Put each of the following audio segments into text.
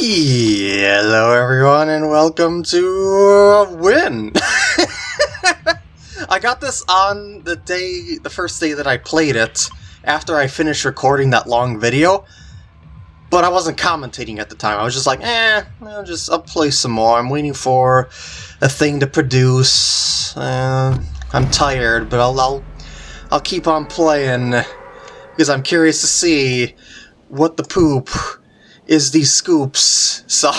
Hello everyone and welcome to win! I got this on the day, the first day that I played it, after I finished recording that long video, but I wasn't commentating at the time. I was just like, eh, I'll just, I'll play some more. I'm waiting for a thing to produce. Uh, I'm tired, but I'll, I'll, I'll keep on playing, because I'm curious to see what the poop is these scoops, so...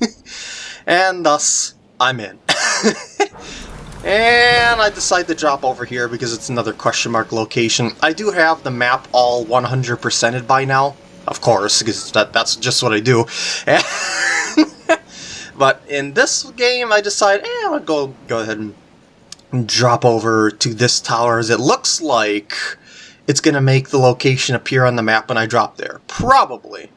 and thus, I'm in. and I decide to drop over here because it's another question mark location. I do have the map all 100%ed by now, of course, because that, that's just what I do. but in this game, I decide, eh, I'll go, go ahead and drop over to this tower as it looks like it's going to make the location appear on the map when I drop there. Probably.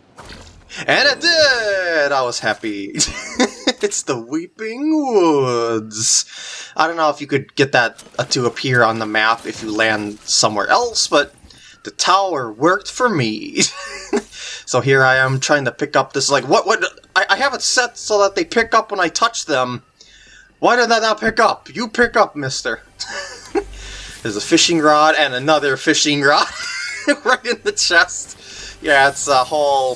And it did! I was happy. it's the Weeping Woods. I don't know if you could get that uh, to appear on the map if you land somewhere else, but the tower worked for me. so here I am trying to pick up this, like, what, what, I, I have it set so that they pick up when I touch them. Why did that not pick up? You pick up, mister. There's a fishing rod and another fishing rod right in the chest. Yeah, it's a whole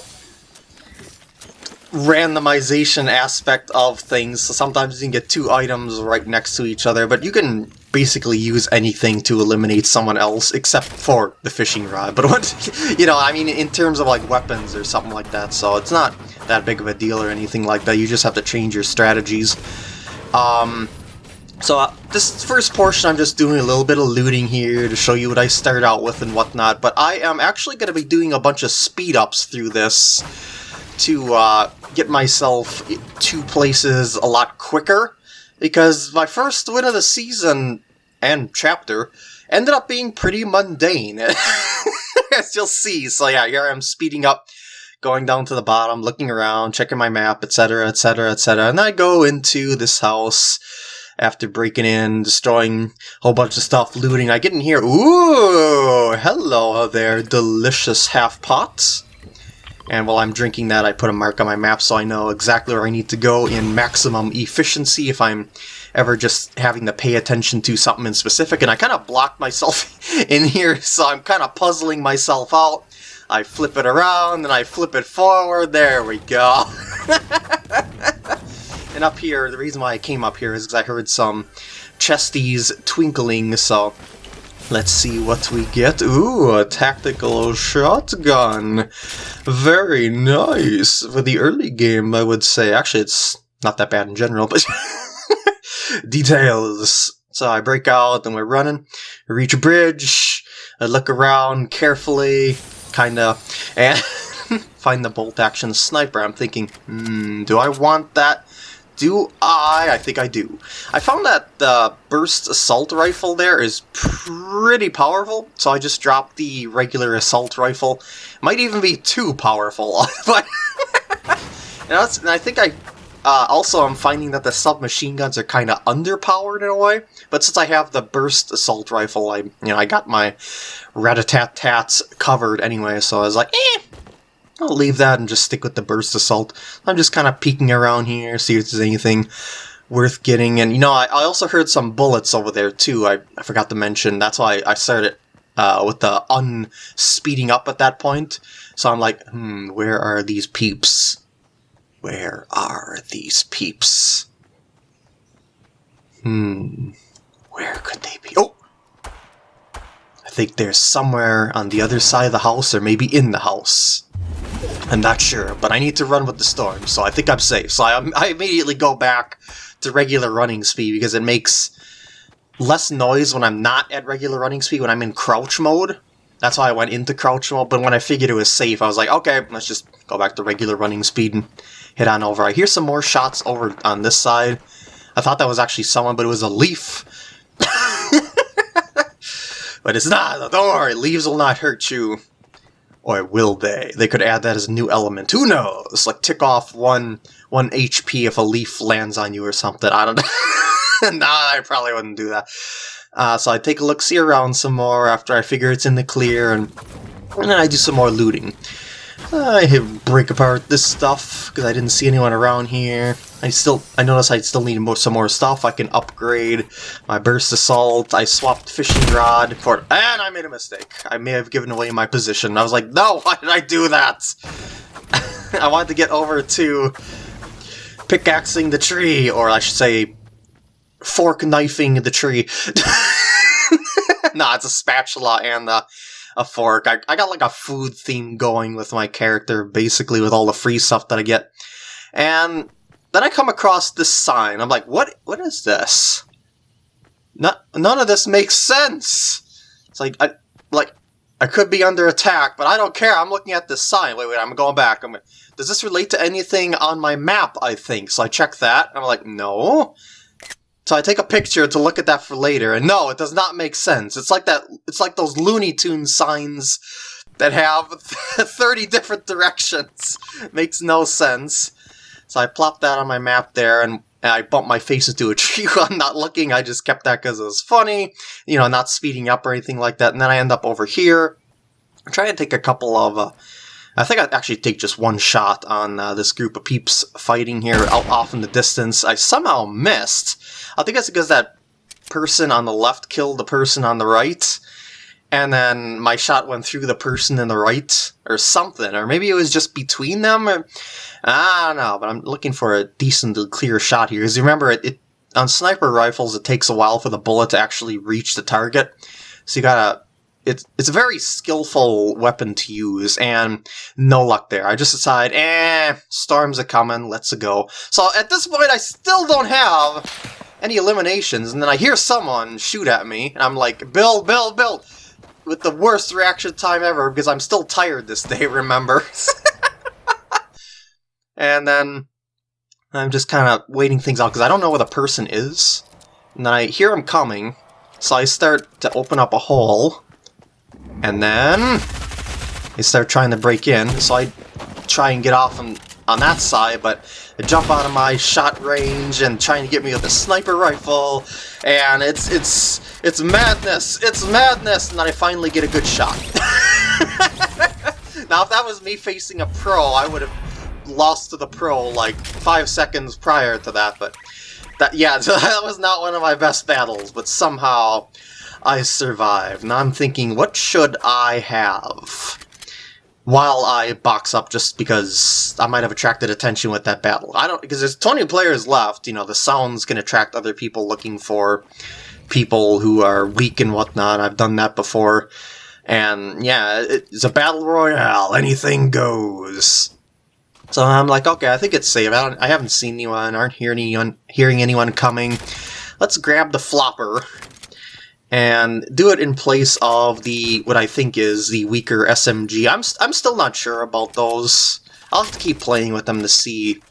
randomization aspect of things. So sometimes you can get two items right next to each other, but you can basically use anything to eliminate someone else except for the fishing rod. But what, you know, I mean, in terms of like weapons or something like that, so it's not that big of a deal or anything like that. You just have to change your strategies. Um, so uh, this first portion I'm just doing a little bit of looting here to show you what I start out with and whatnot, but I am actually going to be doing a bunch of speed-ups through this to uh, get myself to places a lot quicker, because my first win of the season and chapter ended up being pretty mundane, as you'll see. So yeah, here I'm speeding up, going down to the bottom, looking around, checking my map, etc., etc., etc., and I go into this house after breaking in, destroying a whole bunch of stuff, looting. I get in here, ooh, hello there, delicious half pots. And while I'm drinking that, I put a mark on my map so I know exactly where I need to go in maximum efficiency if I'm ever just having to pay attention to something in specific. And I kind of blocked myself in here, so I'm kind of puzzling myself out. I flip it around, and I flip it forward. There we go. and up here, the reason why I came up here is because I heard some chesties twinkling, so Let's see what we get. Ooh, a tactical shotgun. Very nice. For the early game, I would say. Actually, it's not that bad in general, but... details. So I break out, and we're running. We reach a bridge. I look around carefully, kinda, and find the bolt-action sniper. I'm thinking, hmm, do I want that? Do I? I think I do. I found that the burst assault rifle there is pretty powerful, so I just dropped the regular assault rifle. Might even be too powerful, but and, and I think I uh, also I'm finding that the submachine guns are kind of underpowered in a way. But since I have the burst assault rifle, I you know I got my rat-a-tat-tats covered anyway. So I was like, eh, I'll leave that and just stick with the Burst Assault. I'm just kind of peeking around here, see if there's anything worth getting. And, you know, I, I also heard some bullets over there, too. I, I forgot to mention. That's why I started uh, with the unspeeding up at that point. So I'm like, hmm, where are these peeps? Where are these peeps? Hmm, where could they be? Oh! I think they're somewhere on the other side of the house, or maybe in the house. I'm not sure, but I need to run with the storm, so I think I'm safe. So I, I immediately go back to regular running speed because it makes less noise when I'm not at regular running speed, when I'm in crouch mode. That's why I went into crouch mode, but when I figured it was safe, I was like, okay, let's just go back to regular running speed and hit on over. I hear some more shots over on this side. I thought that was actually someone, but it was a leaf. but it's not, don't worry, leaves will not hurt you. Or will they? They could add that as a new element. Who knows? Like tick off one one HP if a leaf lands on you or something. I don't know. nah, I probably wouldn't do that. Uh, so I take a look, see around some more after I figure it's in the clear, and, and then I do some more looting. I break apart this stuff because I didn't see anyone around here. I still, I notice I still need more, some more stuff. I can upgrade my burst assault. I swapped fishing rod for, and I made a mistake. I may have given away my position. I was like, no, why did I do that? I wanted to get over to pickaxing the tree, or I should say, fork knifing the tree. nah, it's a spatula and a, a fork. I, I got like a food theme going with my character, basically with all the free stuff that I get. And then I come across this sign. I'm like, what? What is this? Not, none of this makes sense. It's like, I, like, I could be under attack, but I don't care. I'm looking at this sign. Wait, wait, I'm going back. I'm, does this relate to anything on my map, I think? So I check that. I'm like, no. So I take a picture to look at that for later, and no, it does not make sense. It's like that. It's like those Looney Tunes signs that have 30 different directions. Makes no sense. So I plopped that on my map there, and I bumped my face into a tree while I'm not looking. I just kept that because it was funny, you know, not speeding up or anything like that. And then I end up over here. I try to take a couple of uh, I think I'd actually take just one shot on uh, this group of peeps fighting here out off in the distance. I somehow missed. I think that's because that person on the left killed the person on the right, and then my shot went through the person in the right, or something. Or maybe it was just between them, or... I don't know, but I'm looking for a decent, clear shot here. Because remember, it, it on sniper rifles, it takes a while for the bullet to actually reach the target. So you gotta it's it's a very skillful weapon to use, and no luck there. I just decide, eh, storms are coming, let's go. So at this point, I still don't have any eliminations, and then I hear someone shoot at me, and I'm like, build, build, build, with the worst reaction time ever, because I'm still tired this day, remember? and then I'm just kind of waiting things out, because I don't know where the person is, and then I hear him coming, so I start to open up a hole, and then they start trying to break in, so I try and get off on, on that side, but jump out of my shot range and trying to get me with a sniper rifle, and it's it's it's madness, it's madness, and then I finally get a good shot. now, if that was me facing a pro, I would have lost to the pro like five seconds prior to that, but that yeah, so that was not one of my best battles, but somehow I survived. Now I'm thinking, what should I have? While I box up just because I might have attracted attention with that battle. I don't, because there's 20 players left, you know, the sounds can attract other people looking for people who are weak and whatnot. I've done that before. And yeah, it's a battle royale. Anything goes. So I'm like, okay, I think it's safe. I, I haven't seen anyone, aren't hearing anyone, hearing anyone coming. Let's grab the flopper and do it in place of the what I think is the weaker SMG. I'm, I'm still not sure about those. I'll have to keep playing with them to see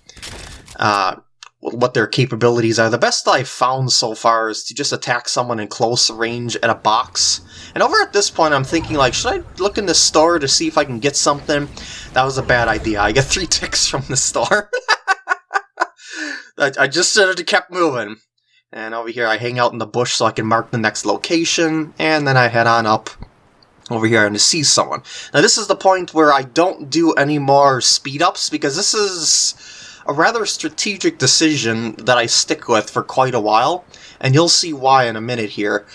uh, what their capabilities are. The best I've found so far is to just attack someone in close range at a box. And over at this point, I'm thinking, like, should I look in the store to see if I can get something? That was a bad idea. I get three ticks from the store. I, I just should have kept moving. And over here I hang out in the bush so I can mark the next location, and then I head on up over here and to see someone. Now this is the point where I don't do any more speed ups because this is a rather strategic decision that I stick with for quite a while, and you'll see why in a minute here.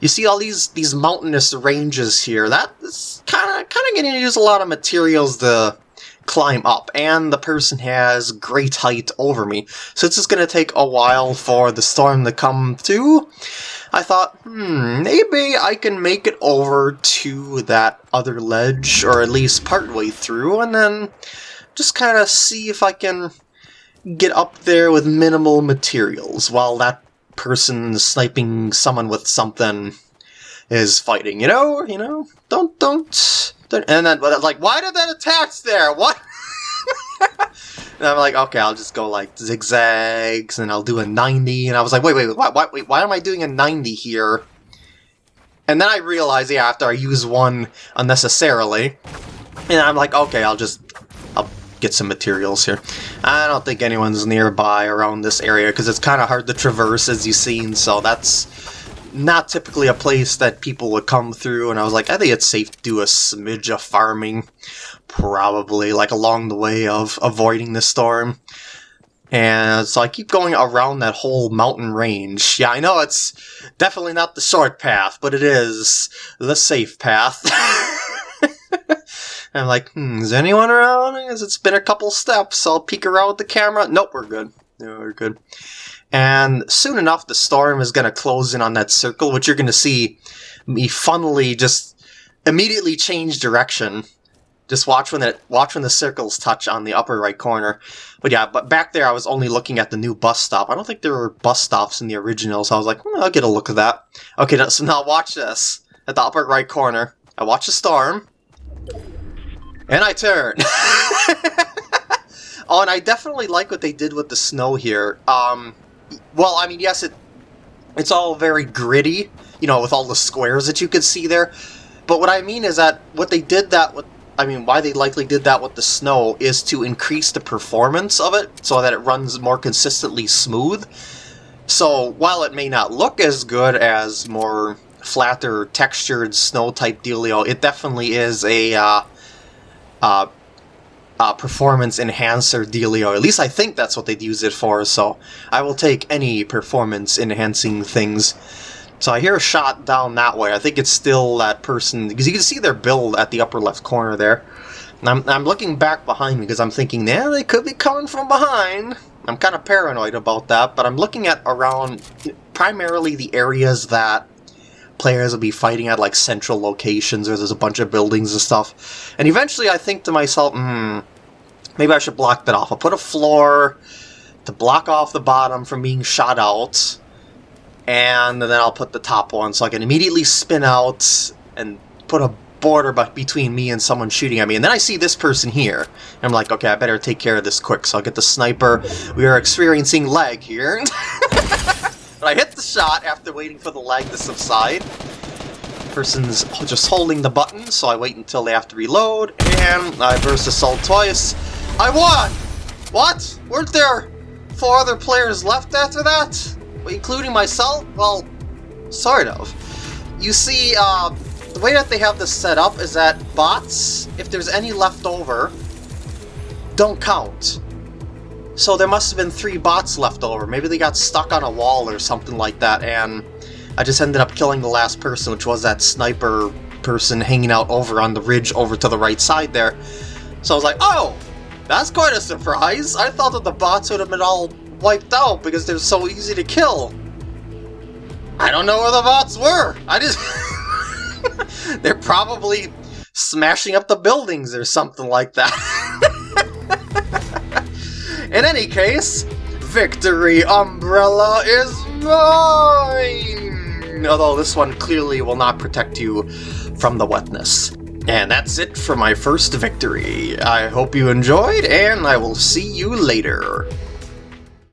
You see all these these mountainous ranges here. That is kind of kind of getting to use a lot of materials to climb up, and the person has great height over me. So it's just going to take a while for the storm to come to. I thought, hmm, maybe I can make it over to that other ledge, or at least partway through, and then just kind of see if I can get up there with minimal materials while that person sniping someone with something is fighting, you know? You know? Don't, don't and then, but like, why did that attach there? What? and I'm like, okay, I'll just go like zigzags, and I'll do a 90. And I was like, wait, wait, wait, why, wait, why am I doing a 90 here? And then I realized, yeah, after I use one unnecessarily, and I'm like, okay, I'll just, I'll get some materials here. I don't think anyone's nearby around this area, because it's kind of hard to traverse, as you've seen, so that's not typically a place that people would come through, and I was like, I think it's safe to do a smidge of farming, probably, like along the way of avoiding the storm. And so I keep going around that whole mountain range. Yeah, I know it's definitely not the short path, but it is the safe path. I'm like, hmm, is anyone around? As it's been a couple steps, I'll peek around with the camera. Nope, we're good. No, we're good. And soon enough, the storm is going to close in on that circle, which you're going to see me funnily just immediately change direction. Just watch when it watch when the circles touch on the upper right corner. But yeah, but back there I was only looking at the new bus stop. I don't think there were bus stops in the original, so I was like, well, I'll get a look at that. Okay, so now watch this. At the upper right corner, I watch the storm, and I turn. oh, and I definitely like what they did with the snow here. Um, well, I mean, yes, it it's all very gritty, you know, with all the squares that you could see there. But what I mean is that what they did that with, I mean, why they likely did that with the snow is to increase the performance of it so that it runs more consistently smooth. So while it may not look as good as more flatter textured snow type dealio, it definitely is a uh, uh, uh, performance enhancer dealio. At least I think that's what they'd use it for, so I will take any performance enhancing things. So I hear a shot down that way. I think it's still that person, because you can see their build at the upper left corner there. And I'm, I'm looking back behind me because I'm thinking, yeah, they could be coming from behind. I'm kind of paranoid about that, but I'm looking at around primarily the areas that players will be fighting at like central locations or there's a bunch of buildings and stuff. And eventually I think to myself, hmm, maybe I should block that off. I'll put a floor to block off the bottom from being shot out. And then I'll put the top one so I can immediately spin out and put a border between me and someone shooting at me. And then I see this person here. I'm like, okay, I better take care of this quick. So I'll get the sniper. We are experiencing lag here. But I hit the shot after waiting for the lag to subside. Person's just holding the button, so I wait until they have to reload, and I burst assault twice. I won! What? Weren't there four other players left after that? Including myself? Well, sort of. You see, uh, the way that they have this set up is that bots, if there's any left over, don't count. So there must have been three bots left over. Maybe they got stuck on a wall or something like that, and I just ended up killing the last person, which was that sniper person hanging out over on the ridge over to the right side there. So I was like, oh, that's quite a surprise. I thought that the bots would have been all wiped out because they're so easy to kill. I don't know where the bots were. I just... they're probably smashing up the buildings or something like that. In any case, Victory Umbrella is mine! Although this one clearly will not protect you from the wetness. And that's it for my first victory. I hope you enjoyed, and I will see you later.